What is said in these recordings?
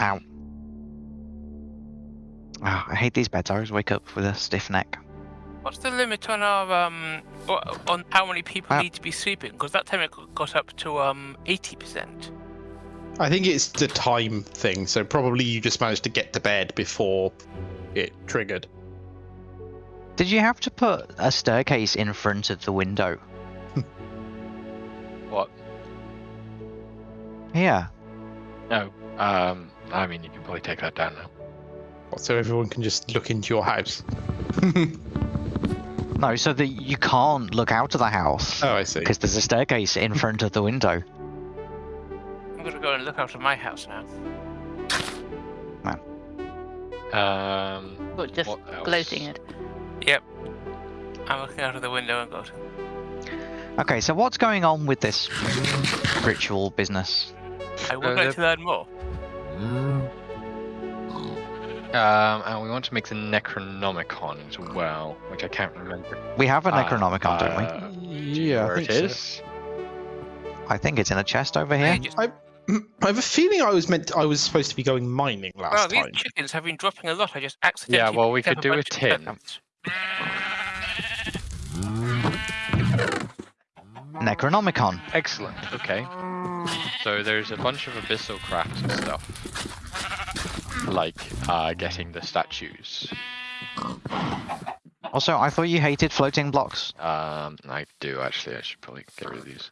Ow. Oh, I hate these beds. I always wake up with a stiff neck. What's the limit on our um on how many people Uh, need to be sleeping? Because that time it got up to um eighty percent. I think it's the time thing, so probably you just managed to get to bed before it triggered. Did you have to put a staircase in front of the window? What? Yeah. No. Um. I mean, you can probably take that down now. So everyone can just look into your house. No, so that you can't look out of the house oh, I see. because there's a staircase in front of the window. I'm gonna go and look out of my house now. Man. Um. But just what else? gloating it. Yep. I'm looking out of the window and going. Okay, so what's going on with this ritual business? I would Uh, like to learn more. Um, and we want to make the Necronomicon as well, which I can't remember. We have a Ah, Necronomicon, don't we? uh, yeah, I think it so. I think it's in a chest over here. just- I have a feeling I was meant. I was supposed to be going mining last well, last these time. chickens have been dropping a lot. I just accidentally. Yeah, well, we could do a bunch tin. Necronomicon. Excellent. Okay. So there's a bunch of abyssal crafts and stuff, like uh, getting the statues. Also, I thought you hated floating blocks. Um, I do actually. I should probably get rid of these.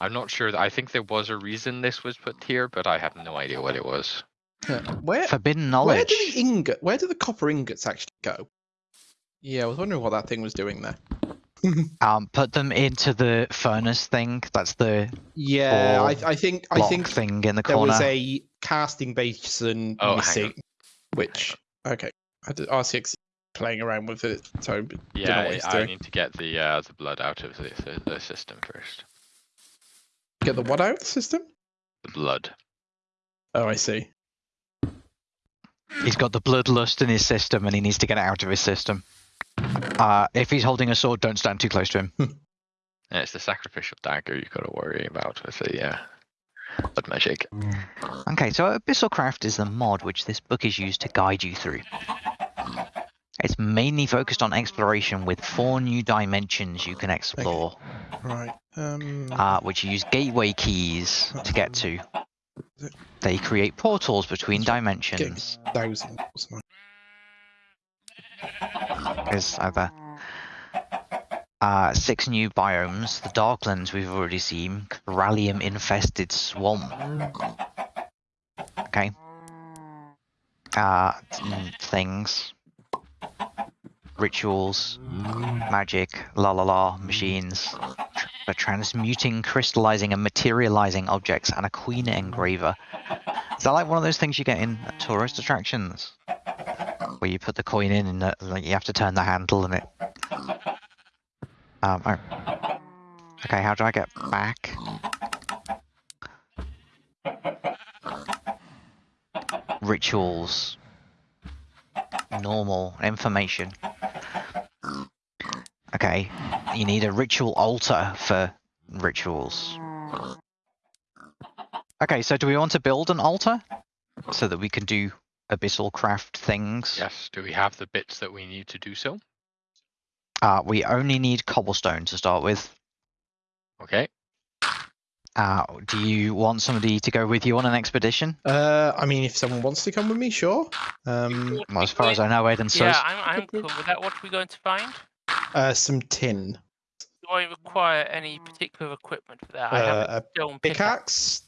I'm not sure. I think there was a reason this was put here, but I have no idea what it was. Yeah. Where? Forbidden knowledge? Where knowledge. do the ingot? Where do the copper ingots actually go? Yeah, I was wondering what that thing was doing there. Um, put them into the furnace thing. That's the Yeah, I, I think I think thing in the there corner. was a casting basin Oh, hang missing, on. which okay, I did, RCX is playing around with it, so I don't Yeah, what I doing. need to get the uh, the blood out of the, the the system first. Get the what out of the system? The blood. Oh, I see. He's got the bloodlust in his system and he needs to get it out of his system. Uh, if he's holding a sword, don't stand too close to him. And it's the sacrificial dagger you've got to worry about with the uh, blood magic. Okay, so Abyssal Craft is the mod which this book is used to guide you through. It's mainly focused on exploration with four new dimensions you can explore, Right. Um. uh, which use gateway keys to get to. They create portals between dimensions. thousand. There's either uh, six new biomes. The Darklands we've already seen. Corallium infested swamp. Okay. Uh, things. Rituals. Magic. La la la. Machines. For transmuting, crystallizing, and materializing objects, and a coin engraver. Is that like one of those things you get in tourist attractions? Where you put the coin in and uh, like, you have to turn the handle and it. Um, oh. Okay, how do I get back? Rituals. Normal information. Okay, you need a ritual altar for rituals. Okay, so do we want to build an altar so that we can do abyssal craft things? Yes. Do we have the bits that we need to do so? Uh, we only need cobblestone to start with. Okay. Uh, do you want somebody to go with you on an expedition? Uh, I mean, if someone wants to come with me, sure. Um, Well, as far as I know, Ed and Yeah, I'm, I'm cool with that. What are we going to find? uh, some tin. Do I require any particular equipment for that? I have Uh, a a stone pickaxe. pickaxe.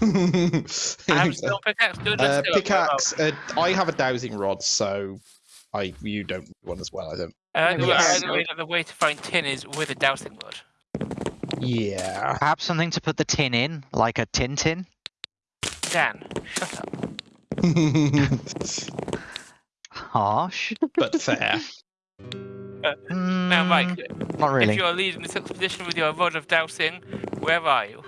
I have a pickaxe. Good. uh, pickaxe. Uh, I have a dowsing rod, so I you don't need one as well. I don't. Uh, the, Yes. uh, the, way, the way to find tin is with a dowsing rod. Yeah. Perhaps something to put the tin in, like a tin tin? Dan, shut up. Harsh. but fair. Now, Mike, Mm, Not really. if you're leading this expedition with your rod of dowsing, where are you?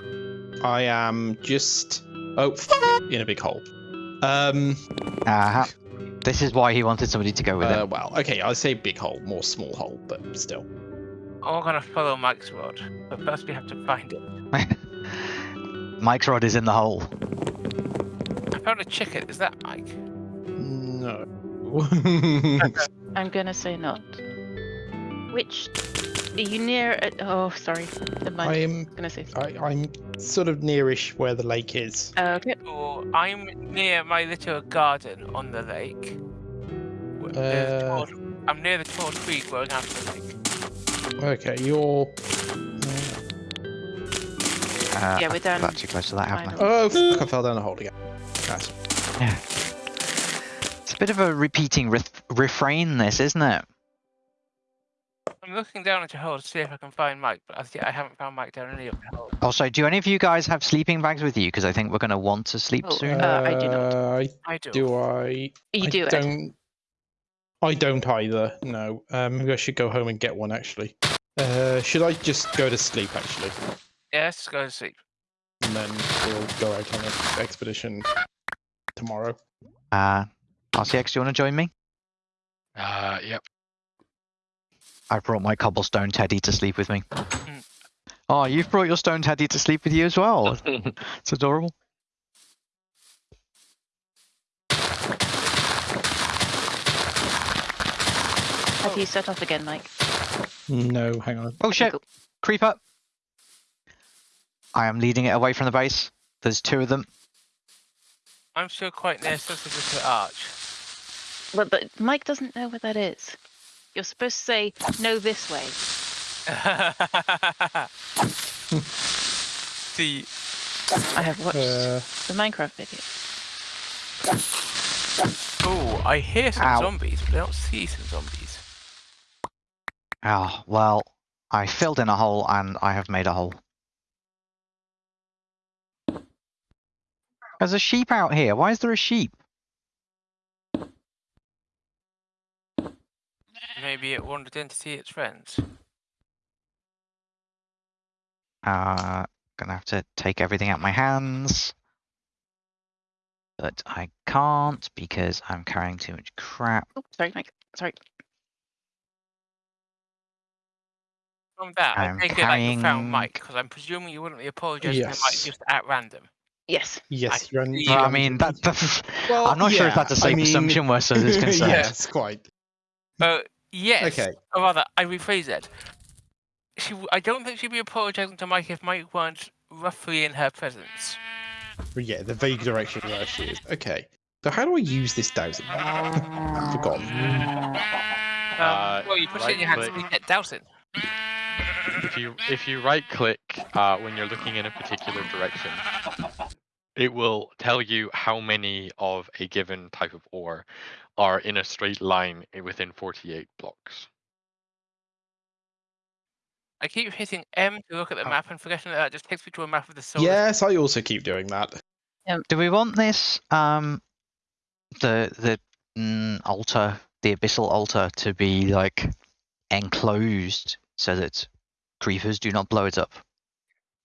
I am just oh in a big hole. Um. Uh, this is why he wanted somebody to go with Uh, well, okay. I'll say big hole, more small hole, but still. We're gonna follow Mike's rod, but first we have to find it. Mike's rod is in the hole. I found a chicken. Is that Mike? No. I'm gonna say not. Which are you near? At, oh, sorry. I'm I'm gonna say. I, I'm sort of nearish where the lake is. Okay. Or I'm near my little garden on the lake. Wh- there's a Uh, tall- I'm near the tall tree growing out of the lake. Okay, you're. Uh, Yeah, we're I down got too close to that, haven't I? Oh, fuck, I fell down a hole again. That's It's a bit of a repeating ref- refrain, this, isn't it? I'm looking down at your hole to see if I can find Mike, but as yet I haven't found Mike down any of the holes. Also, do any of you guys have sleeping bags with you? Because I think we're going to want to sleep Oh, soon. Uh, I do not. Uh, I I do. do. I. You I do it. don't. I don't either. No. Um, maybe I should go home and get one. Actually. Uh, should I just go to sleep? Actually, Yes, go to sleep. and then we'll go out on an expedition tomorrow. Uh, RCX, do you want to join me? Uh, yep. I brought my cobblestone teddy to sleep with me. Mm. Oh, you've brought your stone teddy to sleep with you as well. It's adorable. Have you set off again, Mike? No, hang on. Oh shit! Cool. Creep up. I am leading it away from the base. There's two of them. I'm still quite near such a little arch. But, but Mike doesn't know where that is. You're supposed to say no this way. See, I have watched Uh, the Minecraft video. oh, I hear some Ow. zombies, but I don't see some zombies. Oh, well, I filled in a hole and I have made a hole. There's a sheep out here. Why is there a sheep? Maybe it wandered in to see its friends. Uh, gonna have to take everything out of my hands. But I can't because I'm carrying too much crap. Oh, sorry, Mike. Sorry. From that, I I'm take it that you found Mike, because I'm presuming you wouldn't be apologising to Mike just at random. Yes. yes, I you're. un- Well, I mean, that, that's, Well, I'm not sure if that's a safe mean- assumption where Sus is concerned. yes, quite. Uh, yes. Okay. Or rather, I rephrase it. She, w- I don't think she'd be apologising to Mike if Mike weren't roughly in her presence. Yeah, the vague direction where she is. Okay. So how do I use this dowsing? I've forgotten. Um, Uh, well, you put it in your hands and right-click. you get dousing. If you if you right click uh, when you're looking in a particular direction, it will tell you how many of a given type of ore are in a straight line within 48 blocks. I keep hitting M to look at the Oh. map and forgetting that that just takes me to a map of the solar. Yes, I also keep doing that. Do we want this, um, the the mm, altar, the abyssal altar, to be like enclosed so that creepers do not blow it up?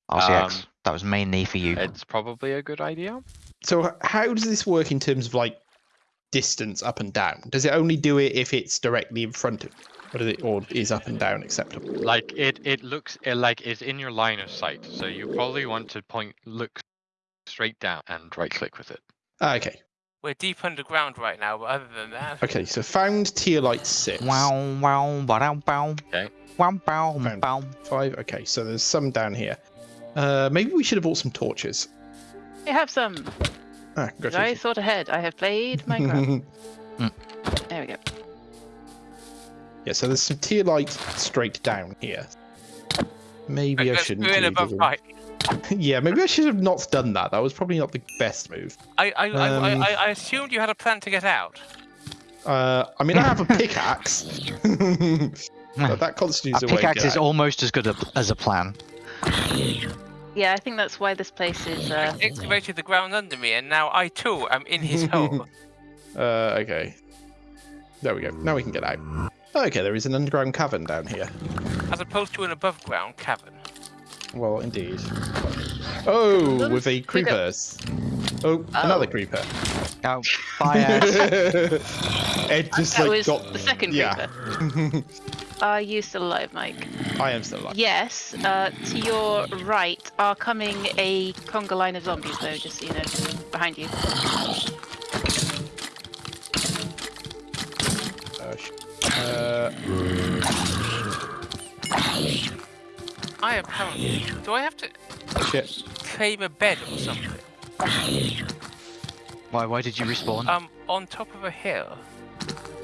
RCX, Um, that was mainly for you. It's probably a good idea. So how does this work in terms of like distance up and down? Does it only do it if it's directly in front of, or, does it, or is up and down acceptable? Like it it looks like it's in your line of sight, so you probably want to point look straight down and right click with it. Ah, okay. We're deep underground right now, but other than that, Okay. So found tier light six. Wow, wow, ba bow. Okay. Wow, bow, Found- bow. Five. Okay. So there's some down here. Uh, maybe we should have bought some torches. I have some. Ah, I thought ahead. I have played Minecraft. there we go. yeah. So there's some tier light straight down here. Maybe I let's shouldn't. go in do above the- Mike. yeah. Maybe I should have not done that. That was probably not the best move. I, I, I, Um, I, I assumed you had a plan to get out. Uh, I mean, I have a pickaxe. but that A constitutes a, way to pickaxe get is almost as good a, as a plan. Yeah, I think that's why this place is. Uh, Excavated the ground under me, and now I too am in his hole. Uh, okay. There we go. Now we can get out. Okay, there is an underground cavern down here. as opposed to an above ground cavern. Well, indeed. Oh, with a we creeper. Oh, another Oh. creeper. Oh, bye, Ed. Ed just that like was got the second yeah. creeper. Are you still alive, Mike? I am still alive. Yes. Uh, to your right are coming a conga line of zombies, though, just so you know. behind you. Uh, sh- uh, I apparently. Do I have to shit. claim a bed or something? Why? Why did you respawn? Um, on top of a hill.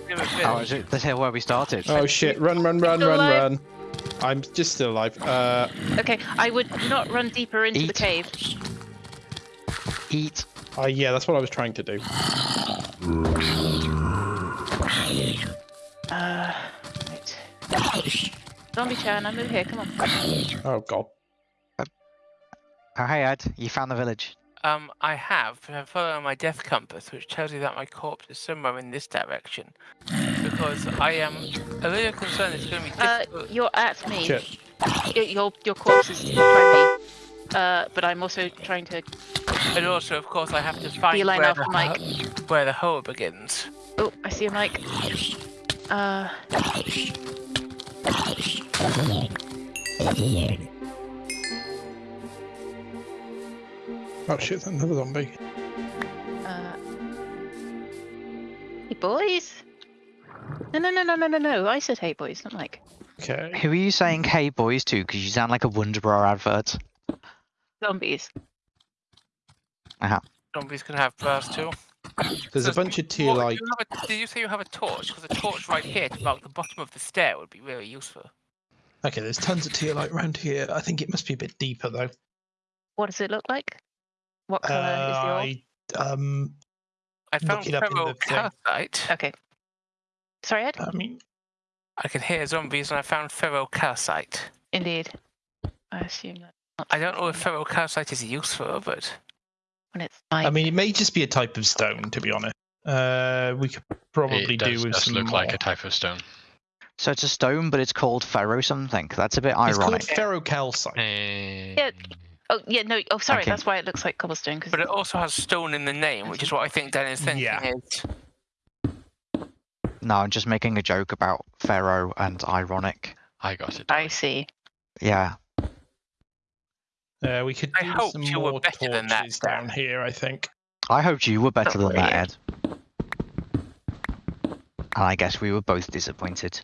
Near a oh, village. is it the hill where we started? Oh shit! Run, run, run, run, alive? run. I'm just still alive. Uh, Okay, I would not run deeper into the cave. Eat. uh, yeah, that's what I was trying to do. Uh, right. Zombie Chan, I'm over here. Come on. Oh god. Oh, hey Ed, you found the village. Um, I have, but I'm following my death compass, which tells you that my corpse is somewhere in this direction. Because I am a little concerned it's going to be Uh, you're at me. Shit. Your your corpse is trying me. Uh, but I'm also trying to and also, of course, I have to find where off the, the mic. where the hole begins. Oh, I see a mic. Uh, Oh shit! Another zombie. uh. Hey boys. No, no, no, no, no, no, no. I said hey boys, not like. Okay. Who are you saying hey boys to? Because you sound like a Wonderbra advert. Zombies. Zombies can have burst too. There's a bunch of tier What, like. do you did you say you have a torch? Because a torch right here to mark the bottom of the stair would be really useful. Okay, there's tons of tier light around here. I think it must be a bit deeper though. What does it look like? What color is the orb? I um. I found it up in feral the thing. calcite. Okay. Sorry, Ed. I mean, I can hear zombies, and I found ferrocalcite. Indeed. I assume that. I don't know if something ferrocalcite is useful, but When it's I mean, it may just be a type of stone, to be honest. Uh, we could probably it do does, with does some look like a type of stone. So it's a stone, but it's called ferro something. That's a bit ironic. It's called ironic. ferrocalcite. Eh, Oh yeah, no. Oh, sorry. Okay. That's why it looks like cobblestone. Cause but it also has stone in the name, which is what I think Dan is thinking Yeah. is. No, I'm just making a joke about Pharaoh and ironic. I got it. I see. Yeah. Uh, we could I do hoped some you were more better than that, torches down here. I think. I hoped you were better than that, Ed. And I guess we were both disappointed.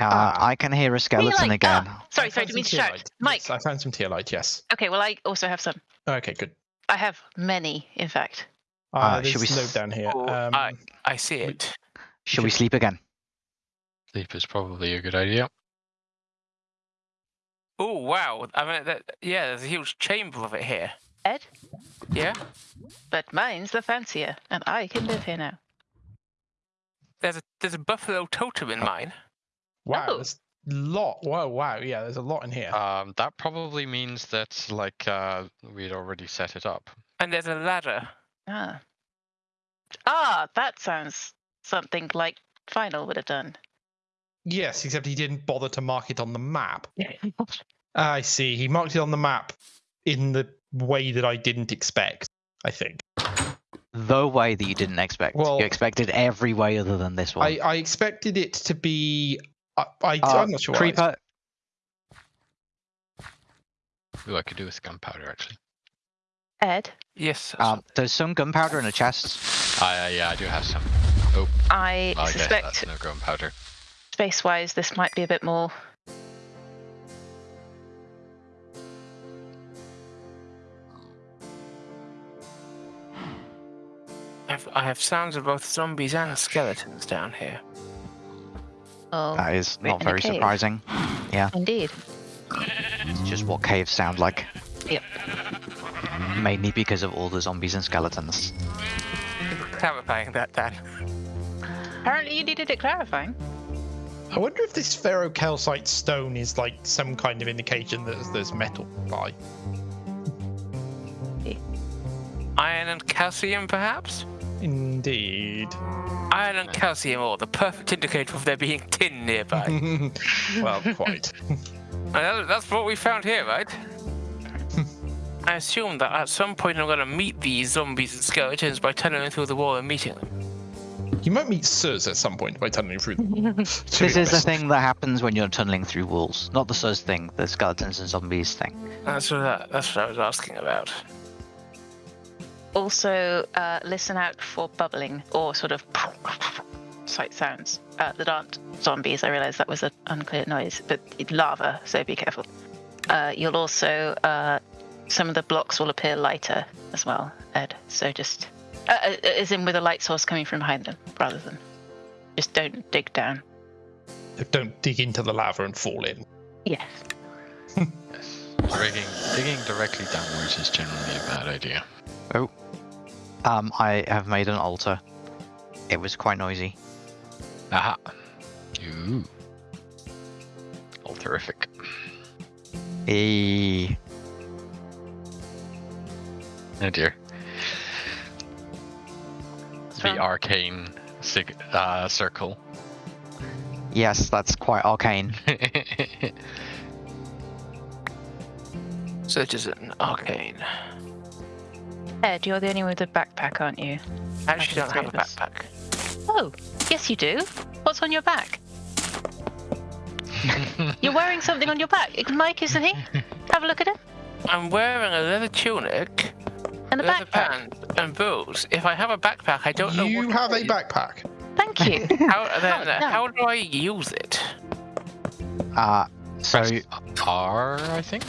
Uh, Ah. I can hear a skeleton like- again. ah, sorry, sorry. found Didn't mean to shout. tearlight. Mike. Yes, I found some tear light. Yes. Okay. Well, I also have some. Okay, good. I have many, in fact. Uh, Uh, should we a note s- down here. Oh, Um, I- I see it. Should we sleep again? Sleep is probably a good idea. Oh wow! I mean, that, yeah, there's a huge chamber of it here. Ed. Yeah, But mine's the fancier, and I can live here now. there's a there's a buffalo totem in mine. Wow, Oh. there's a lot. Wow, wow. Yeah, there's a lot in here. Um, that probably means that like uh, we'd already set it up. And there's a ladder. Ah. Ah, that sounds something like Final would have done. yes, except he didn't bother to mark it on the map. I see. He marked it on the map in the way that I didn't expect. I think. The way that you didn't expect. Well- you expected every way other than this one. I, I expected it to be. I, I, Uh, I'm not sure. what I Creeper, Ooh, I could do with gunpowder actually. Ed, Yes. um, there's some gunpowder in a chest. I, uh, yeah, I do have some. I Oh, I guess suspect that's no gunpowder. space wise this might be a bit more. I have sounds of both zombies and skeletons down here. Oh, That is not very surprising. Yeah. indeed. It's just what caves sound like. Yep. Mainly because of all the zombies and skeletons. Clarifying that, Dan. Apparently, you needed it clarifying. I wonder if this ferrocalcite stone is like some kind of indication that there's- there's metal by. Iron and calcium, perhaps? Indeed. Iron and calcium ore, the perfect indicator of there being tin nearby. well, quite. And That's what we found here, right? I assume that at some point I'm going to meet these zombies and skeletons by tunneling through the wall and meeting them. You might meet Sirs at some point by tunneling through them. to be This is the thing that happens when you're tunneling through walls. Not the Sirs thing, the skeletons and zombies thing. That's what, that, that's what I was asking about. Also uh, listen out for bubbling or sort of sight sounds uh, that aren't zombies. I realise that was an unclear noise, but it's lava, so be careful. Uh, you'll also uh, some of the blocks will appear lighter as well, Ed. So just uh, uh, as in with a light source coming from behind them, rather than just don't dig down. Don't dig into the lava and fall in. Yes. Yes. Digging, digging directly downwards is generally a bad idea. Um, I have made an altar. It was quite noisy. Aha. Ooh. All terrific. E. Oh dear. What's The wrong? arcane sig- uh, circle. Yes, that's quite arcane. Such as an arcane. Ed, you're the only one with a backpack, aren't you? I actually can don't have a backpack. Oh, yes, you do. What's on your back? You're wearing something on your back. Mike, isn't he? Have a look at him. I'm wearing a leather tunic, And a leather backpack. pants, and boots. If I have a backpack, I don't know You what have to a backpack. Thank you. How, then, no. how do I use it? Uh, so Press R, I think.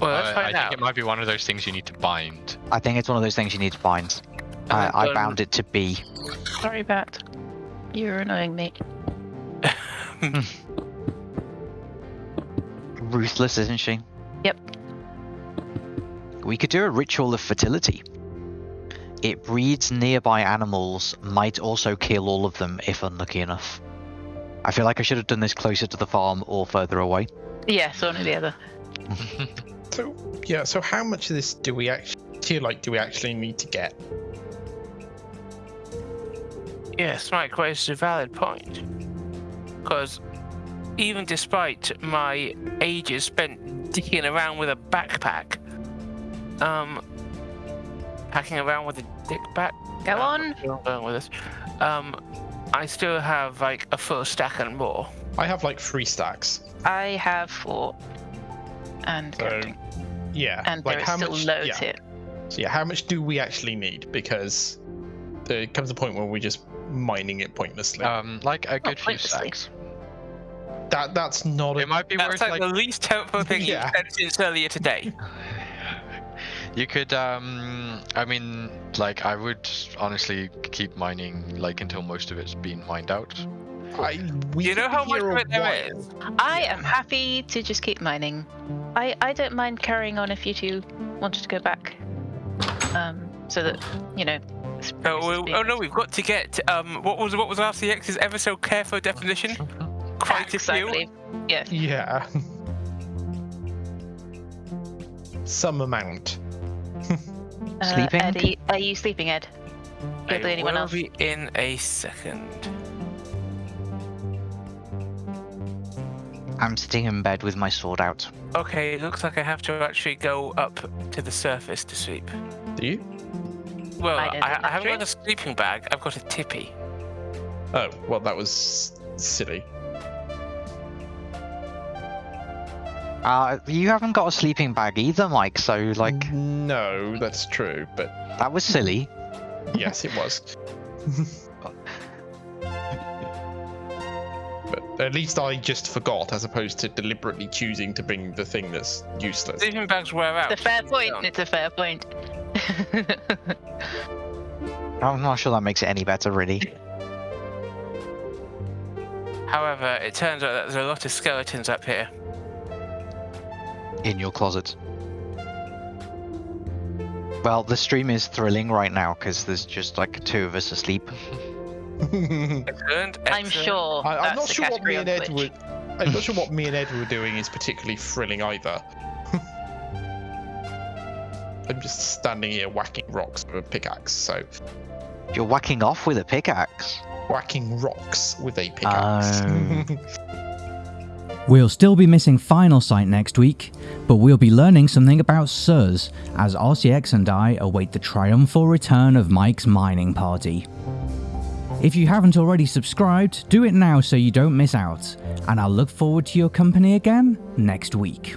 Well, let's Uh, I find think it might be one of those things you need to bind. I think it's one of those things you need to bind. And I, then I bound it to B. Sorry, Bat. You're annoying me. Ruthless, isn't she? Yep. We could do a ritual of fertility. It breeds nearby animals, might also kill all of them if unlucky enough. I feel like I should have done this closer to the farm or further away. Yes, one or the other. So yeah. So how much of this do we actually feel like do we actually need to get? Yes, Mike raises a valid point. Because even despite my ages spent dicking around with a backpack, um, packing around with a dick back. Go uh, on. where I'm going with this. Um, I still have like a full stack and more. I have like three stacks. I have four. And So, counting. Yeah. And like there is how still much? loads yeah. here. So yeah, how much do we actually need? Because there comes a point where we're just mining it pointlessly. Um, like a good few stacks. that that's not a It might be That's worth like, like the least helpful thing Yeah. you've said since earlier today. You could, um, I mean, like, I would honestly keep mining, like, until most of it's been mined out. I, we you know how be much of it there while. is? I am happy to just keep mining. I, I don't mind carrying on if you two wanted to go back. Um, so that, you know. spruce Oh, well, oh no, we've got to get um what was what was RCX's ever so careful definition? Quite a few. Yeah. Yeah. Some amount. Uh, Sleeping? Ed, are you, are you sleeping, Ed? You're the I only one will else. be in a second. I'm sitting in bed with my sword out. Okay, it looks like I have to actually go up to the surface to sleep. Do you? Well, I I, I, haven't got a sleeping bag. I've got a tippy. Oh, well, that was silly. Uh, you haven't got a sleeping bag either, Mike. So like No, that's true, but that was silly. yes, it was. at least I just forgot, as opposed to deliberately choosing to bring the thing that's useless. Sleeping bags wear out. It's a fair point. don't. It's a fair point. I'm not sure that makes it any better, really. However, it turns out that there's a lot of skeletons up here. In your closet. Well, the stream is thrilling right now because there's just like two of us asleep. Excellent. I'm sure. I, I'm not sure what me and Ed Twitch. were. I'm not sure what me and Ed were doing is particularly thrilling either. I'm just standing here whacking rocks with a pickaxe. So You're whacking off with a pickaxe. whacking rocks with a pickaxe. Oh. We'll still be missing Final Sight next week, but we'll be learning something about SURS as RCX and I await the triumphal return of Mike's mining party. If you haven't already subscribed, do it now so you don't miss out, and I'll look forward to your company again next week.